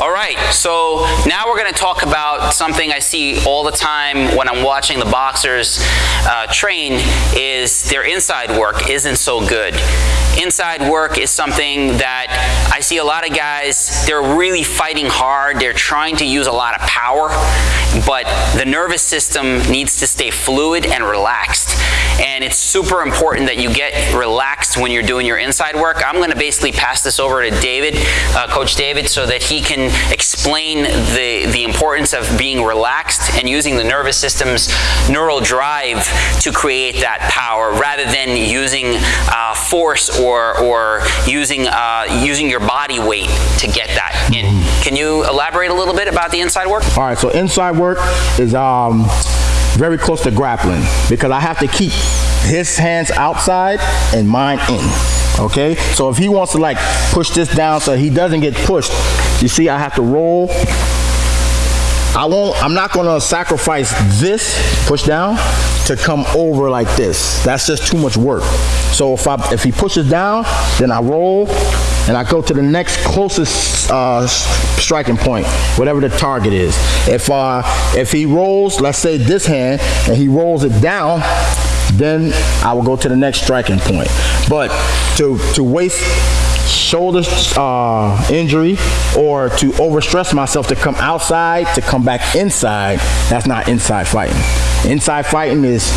All right, so now we're going to talk about something I see all the time when I'm watching the boxers uh, train is their inside work isn't so good. Inside work is something that I see a lot of guys, they're really fighting hard, they're trying to use a lot of power, but the nervous system needs to stay fluid and relaxed. And it's super important that you get relaxed when you're doing your inside work. I'm going to basically pass this over to David, uh, Coach David, so that he can explain the, the importance of being relaxed and using the nervous system's neural drive to create that power rather than using uh, force or, or using, uh, using your body weight to get that in. Can you elaborate a little bit about the inside work? All right, so inside work is um, very close to grappling because I have to keep his hands outside and mine in. Okay, so if he wants to like push this down so he doesn't get pushed, you see I have to roll. I won't, I'm not gonna sacrifice this push down to come over like this. That's just too much work. So if I, if he pushes down, then I roll and I go to the next closest uh, striking point, whatever the target is. If uh, if he rolls, let's say this hand, and he rolls it down, then I will go to the next striking point. But to to waste shoulder uh, injury or to overstress myself to come outside to come back inside, that's not inside fighting. Inside fighting is